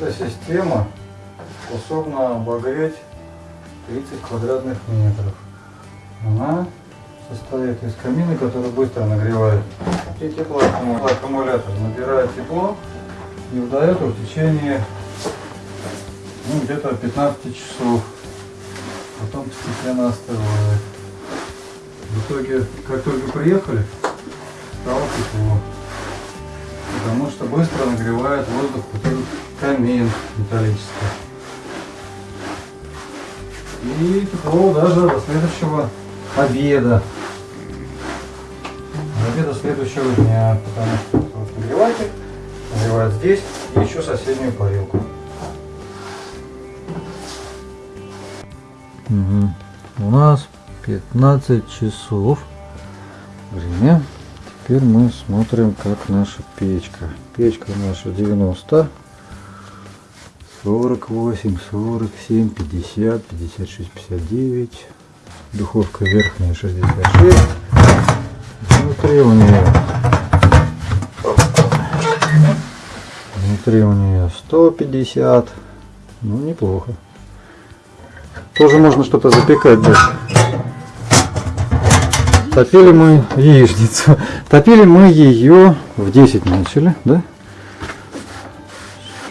Эта система способна обогреть 30 квадратных метров. Она состоит из камина, который быстро нагревает. И теплоаккумулятор набирает тепло и выдает в течение ну, где-то 15 часов. Потом постепенно остывает. В итоге, как только приехали, стало тепло. Потому что быстро нагревает воздух вот этот камин металлический. И тепло даже до следующего обеда. До обеда следующего дня. Потому что вот нагреватель нагревает здесь и еще соседнюю парилку. Угу. У нас 15 часов время. Теперь мы смотрим, как наша печка. Печка наша 90, 48, 47, 50, 56, 59. Духовка верхняя 66. Внутри у нее внутри у нее 150. Ну, неплохо. Тоже можно что-то запекать здесь. Топили мы яичницу. Топили мы ее в 10 начали, да?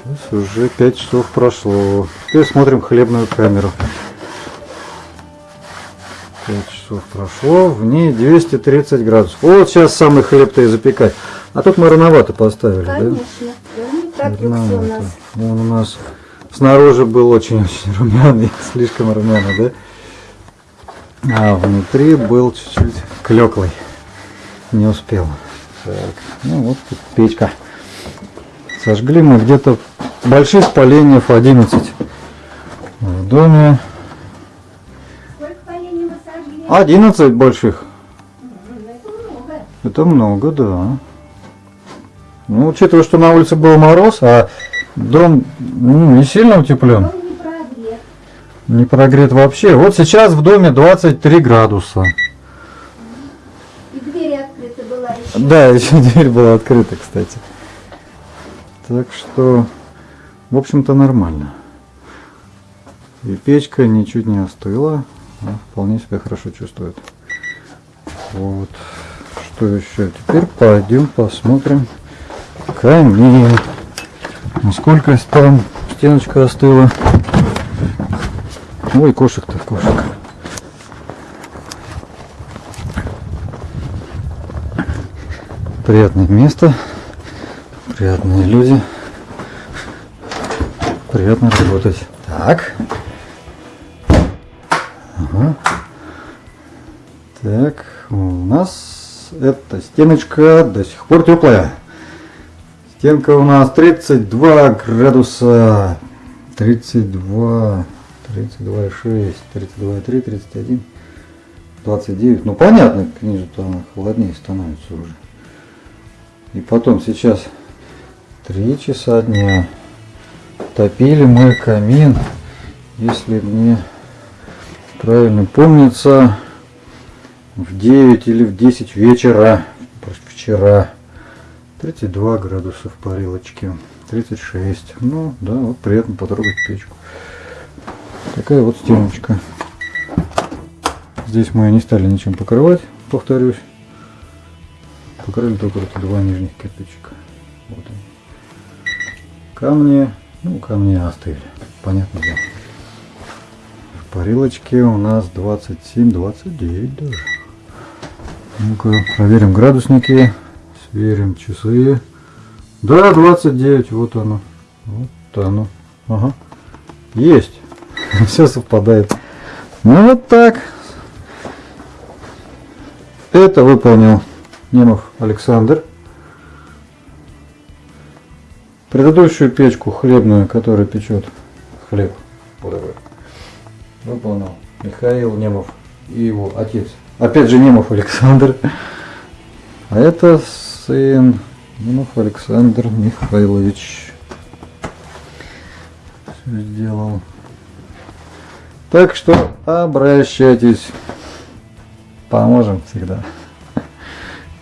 Сейчас уже 5 часов прошло. Теперь смотрим хлебную камеру. 5 часов прошло, в ней 230 градусов. Вот сейчас самый хлеб-то и запекать. А тут мы рановато поставили, Конечно. да? Да, не так люкс у нас. Он у нас снаружи был очень-очень румяный, слишком румяный, да? А внутри был чуть-чуть клеклый. Не успел. Так, ну вот тут печка. Сожгли мы где-то больших поленьев 11 в доме. Сколько поленьев вы сожгли? 11 больших. Это много. Это много, да. Ну, учитывая, что на улице был мороз, а дом ну, не сильно утеплен. Он не прогрет. Не прогрет вообще. Вот сейчас в доме 23 градуса. И дверь открыта была еще. Да, еще дверь была открыта, кстати. Так что, в общем-то, нормально. И печка ничуть не остыла, а вполне себя хорошо чувствует. Вот. Что еще? Теперь пойдем посмотрим камин. Насколько там стеночка остыла. Ой, кошек-то, кошек. Приятное место, приятные люди, приятно работать. Так. Ага. Так, у нас эта стеночка до сих пор теплая. Стенка у нас 32 градуса. 32, 32,6, 32,3, 31, 29. Ну понятно, ниже-то она холоднее становится уже. И потом сейчас 3 часа дня. Топили мы камин, если мне правильно помнится, в 9 или в 10 вечера, вчера. 32 градуса в парилочке, 36. Ну, да, вот приятно потрогать печку. Такая вот стеночка. Здесь мы не стали ничем покрывать, повторюсь. Покрыли только эти два нижних кирпичика. Вот они. Камни, ну, камни остыли, понятно дело. В парилочке у нас 27-29 даже. Ну-ка, проверим градусники. Сверим часы. Да, 29, вот оно. Вот оно. Ага. Есть. Все совпадает. Ну вот так. Это выполнил Немов Александр. Предыдущую печку хлебную, которая печет хлеб, выполнил Михаил Немов и его отец. Опять же Немов Александр. А это сын Немов Александр Михайлович. Все сделал. Так что обращайтесь. Поможем всегда.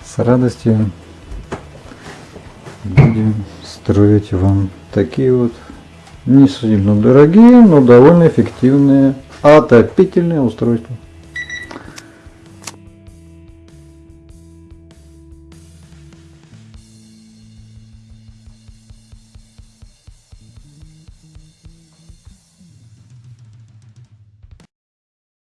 С радостью будем строить вам такие вот Не сильно дорогие, но довольно эффективные отопительные устройства.